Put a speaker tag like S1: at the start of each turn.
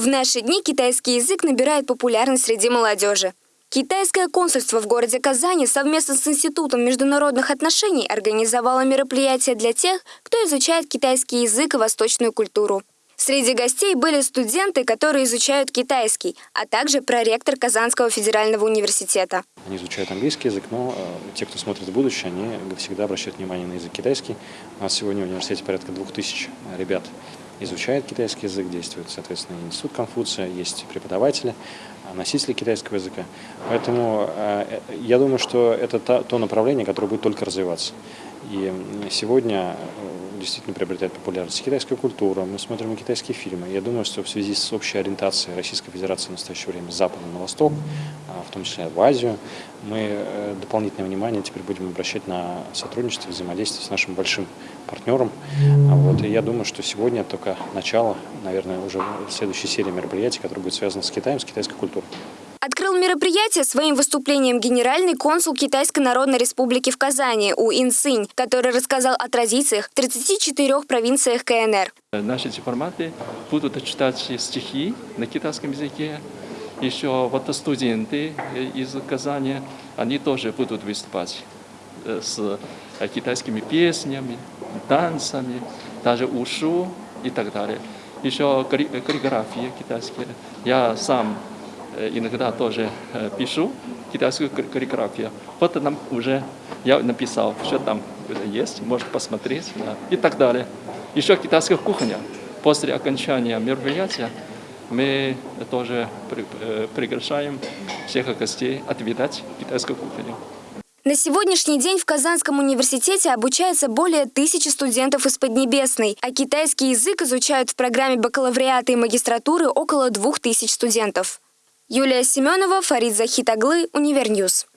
S1: В наши дни китайский язык набирает популярность среди молодежи. Китайское консульство в городе Казани совместно с Институтом международных отношений организовало мероприятие для тех, кто изучает китайский язык и восточную культуру. Среди гостей были студенты, которые изучают китайский, а также проректор Казанского федерального университета.
S2: Они изучают английский язык, но э, те, кто смотрит в будущее, они всегда обращают внимание на язык китайский. У нас сегодня в университете порядка двух тысяч ребят изучает китайский язык, действует, соответственно, институт Конфуция, есть преподаватели, а, носители китайского языка. Поэтому э, я думаю, что это то направление, которое будет только развиваться. И сегодня э, действительно приобретает популярность китайская культура, мы смотрим китайские фильмы. Я думаю, что в связи с общей ориентацией Российской Федерации в настоящее время с запада на восток, а, в том числе в Азию, мы э, дополнительное внимание теперь будем обращать на сотрудничество, взаимодействие с нашим большим партнером. А вот, и я думаю, что сегодня только начало, наверное, уже следующей серии мероприятий, которая будет связана с Китаем, с китайской культурой.
S1: Открыл мероприятие своим выступлением генеральный консул Китайской Народной Республики в Казани У Инсинь, который рассказал о традициях в 34 провинциях КНР.
S3: Наши дипломаты будут читать стихи на китайском языке. Еще вот студенты из Казани, они тоже будут выступать э, с китайскими песнями, танцами, даже ушу и так далее. Еще каллиграфия китайская. Я сам Э, иногда тоже э, пишу китайскую каллиграфию. Вот нам уже я написал, что там есть, может посмотреть да, и так далее. Еще китайская кухня. После окончания мероприятия мы тоже э, приглашаем всех гостей отведать китайскую кухню.
S1: На сегодняшний день в Казанском университете обучается более тысячи студентов из Поднебесной, а китайский язык изучают в программе бакалавриата и магистратуры около двух тысяч студентов. Юлия Семенова, Фарид Захитаглы, UniverNews.